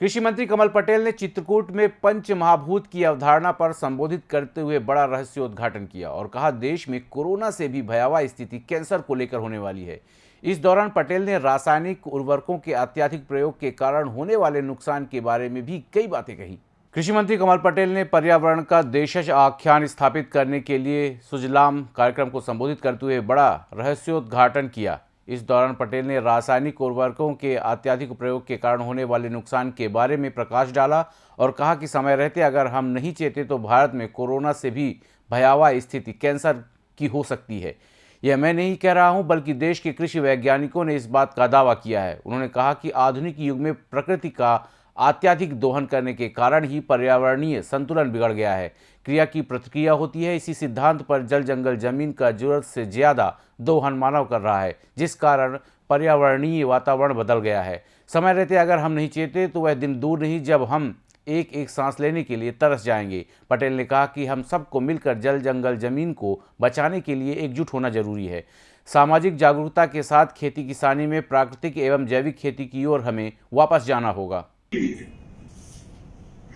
कृषि मंत्री कमल पटेल ने चित्रकूट में पंच महाभूत की अवधारणा पर संबोधित करते हुए बड़ा रहस्योद्घाटन किया और कहा, देश में कोरोना से भी भयावह स्थिति कैंसर को लेकर होने वाली है। इस दौरान पटेल ने रासायनिक उर्वरकों के अत्याधिक प्रयोग के कारण होने वाले नुकसान के बारे में भी कई बातें कही। कृषि मंत्री कमल पटेल ने पर्यावरण का देशज आख्यान स्थापित करने के लिए सुजलाम कार्यक्रम को संबोधित करते हुए बड़ा रहस्योद्घाटन किया। इस दौरान पटेल ने रासायनिक उर्वरकों के अत्याधिक प्रयोग के कारण होने वाले नुकसान के बारे में प्रकाश डाला और कहा कि समय रहते अगर हम नहीं चेते तो भारत में कोरोना से भी भयावह स्थिति कैंसर की हो सकती है। यह मैं नहीं कह रहा हूँ, बल्कि देश के कृषि वैज्ञानिकों ने इस बात का दावा किया है। उन्होंने कहा कि आधुनिक युग में प्रकृति का अत्याधिक दोहन करने के कारण ही पर्यावरणीय संतुलन बिगड़ गया है। क्रिया की प्रतिक्रिया होती है। इसी सिद्धांत पर जल जंगल ज़मीन का ज़रूरत से ज़्यादा दोहन मानव कर रहा है, जिस कारण पर्यावरणीय वातावरण बदल गया है। समय रहते अगर हम नहीं चेते तो वह दिन दूर नहीं, जब हम एक एक सांस लेने के लिए तरस जाएँगे। पटेल ने कहा कि हम सबको मिलकर जल जंगल ज़मीन को बचाने के लिए एकजुट होना ज़रूरी है। सामाजिक जागरूकता के साथ खेती किसानी में प्राकृतिक एवं जैविक खेती की ओर हमें वापस जाना होगा।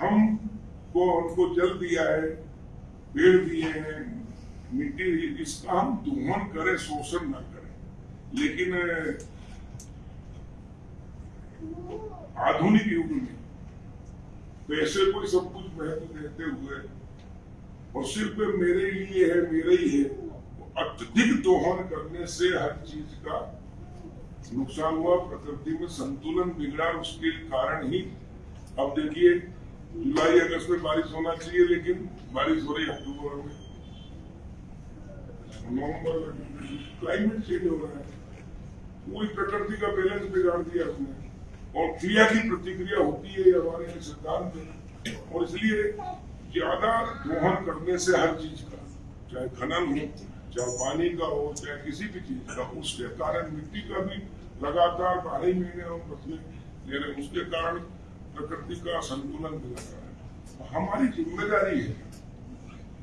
हम को उनको जल दिया है, पेड़ दिए हैं, मिट्टी इसका हम दोहन करें, शोषण न करें। लेकिन, आधुनिक युग में पैसे को सब कुछ महत्व देते हुए, और सिर्फ़ मेरे लिए है, मेरे ही है अत्यधिक दोहन करने से हर चीज़ का नुकसान हुआ, प्रकृति में संतुलन बिगड़ा, उसके कारण ही। अब देखिए जुलाई अगस्त में बारिश होना चाहिए, लेकिन बारिश हो रही अक्टूबर में। नवंबर में क्लाइमेट चेंज हो रहा है। पूरी प्रकृति का बैलेंस बिगाड़ दिया उसने और क्रिया की प्रतिक्रिया होती है हमारे सिद्धांत में और इसलिए ज़्यादा दोहन करने से हर चीज़ का, चाहे खनन हो, चाहे पानी का हो, चाहे किसी भी चीज़ का, उसके कारण मिट्टी का भी लगातार बारह महीने हम फ़सलें ले रहे उसके कारण प्रकृति का संतुलन बिगड़ है। तो हमारी ज़िम्मेदारी है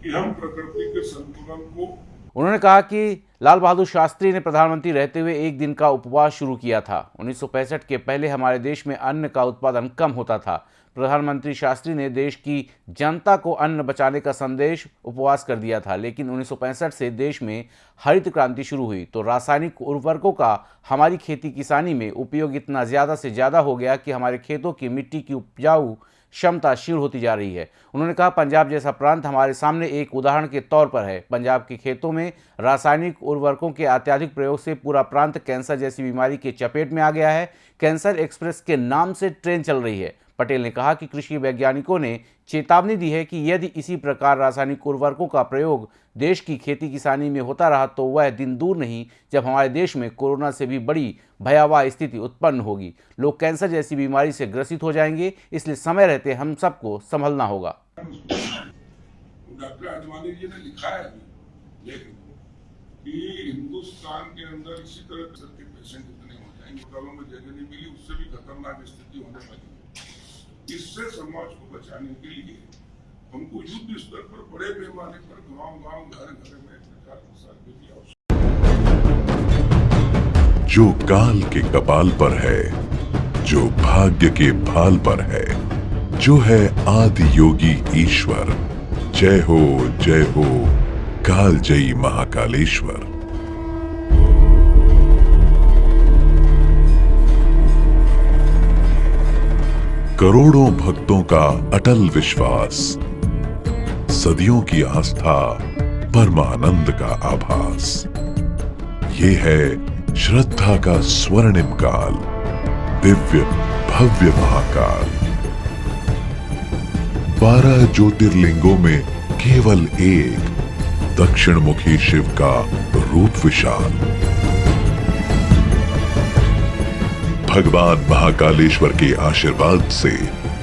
कि हम प्रकृति के संतुलन को उन्होंने कहा कि लाल बहादुर शास्त्री ने प्रधानमंत्री रहते हुए एक दिन का उपवास शुरू किया था। उन्नीस सौ पैंसठ के पहले हमारे देश में अन्न का उत्पादन कम होता था। प्रधानमंत्री शास्त्री ने देश की जनता को अन्न बचाने का संदेश उपवास कर दिया था, लेकिन उन्नीस सौ पैंसठ से देश में हरित क्रांति शुरू हुई। तो रासायनिक उर्वरकों का हमारी खेती किसानी में उपयोग इतना ज़्यादा से ज़्यादा हो गया कि हमारे खेतों की मिट्टी की उपजाऊ क्षमता क्षीण होती जा रही है। उन्होंने कहा, पंजाब जैसा प्रांत हमारे सामने एक उदाहरण के तौर पर है। पंजाब के खेतों में रासायनिक उर्वरकों के अत्याधिक प्रयोग से पूरा प्रांत कैंसर जैसी बीमारी के चपेट में आ गया है। कैंसर एक्सप्रेस के नाम से ट्रेन चल रही है। पटेल ने कहा कि कृषि वैज्ञानिकों ने चेतावनी दी है कि यदि इसी प्रकार रासायनिक उर्वरकों का प्रयोग देश की खेती किसानी में होता रहा तो वह दिन दूर नहीं, जब हमारे देश में कोरोना से भी बड़ी भयावह स्थिति उत्पन्न होगी। लोग कैंसर जैसी बीमारी से ग्रसित हो जाएँगे, इसलिए समय रहते हम सबको संभलना होगा। डॉक्टर आडवाणी जी ने लिखा है कि हिंदुस्तान के अंदर इसी तरह के पेशेंट इतने हो जाएँगे में जगह नहीं मिली, उससे भी खतरनाक स्थिति होने वाली इससे समाज को बचाने के लिए हमको युद्ध स्तर पर बड़े पैमाने पर गाँव गाँव घर घर में प्रचार प्रसार की आवश्यकता। जो काल के कपाल पर है, जो भाग्य के भाल पर है, जो है आदि योगी ईश्वर। जय हो जय हो काल जयी महाकालेश्वर। करोड़ों भक्तों का अटल विश्वास। सदियों की आस्था, परमानंद का आभास। ये है श्रद्धा का स्वर्णिम काल, दिव्य भव्य महाकाल। बारह ज्योतिर्लिंगों में केवल एक दक्षिण मुखी शिव का रूप विशाल। भगवान महाकालेश्वर के आशीर्वाद से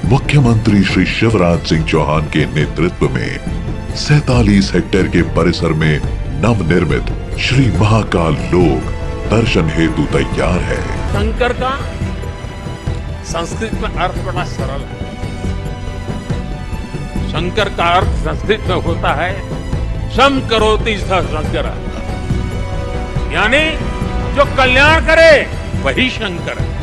मुख्यमंत्री श्री शिवराज सिंह चौहान के नेतृत्व में सैतालीस हेक्टेयर के परिसर में नवनिर्मित श्री महाकाल लोक दर्शन हेतु तैयार है। शंकर का संस्कृत में अर्थ बड़ा सरल है। शंकर का अर्थ संस्कृत में होता है, शम करोति शंकर। यानी जो कल्याण करे, वही शंकर है।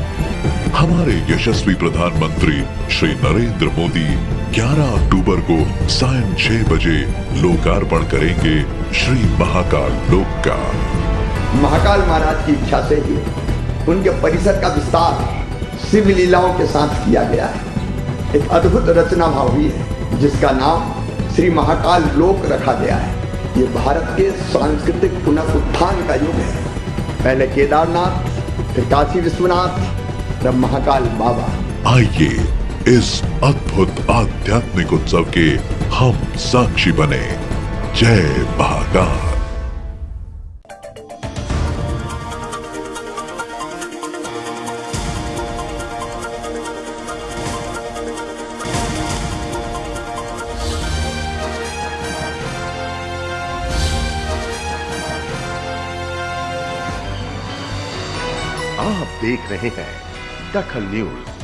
हमारे यशस्वी प्रधानमंत्री श्री नरेंद्र मोदी 11 अक्टूबर को सायं 6 बजे लोकार्पण करेंगे श्री महाकाल लोक का महाकाल महाराज की इच्छा से ही उनके परिसर का विस्तार शिव लीलाओं के साथ किया गया है। एक अद्भुत रचना भाव हुई है, जिसका नाम श्री महाकाल लोक रखा गया है। ये भारत के सांस्कृतिक पुनरुत्थान का युग है। पहले केदारनाथ, फिर काशी विश्वनाथ तब महाकाल बाबा। आइए इस अद्भुत आध्यात्मिक उत्सव के हम साक्षी बने। जय महाकाल। आप देख रहे हैं दखल न्यूज़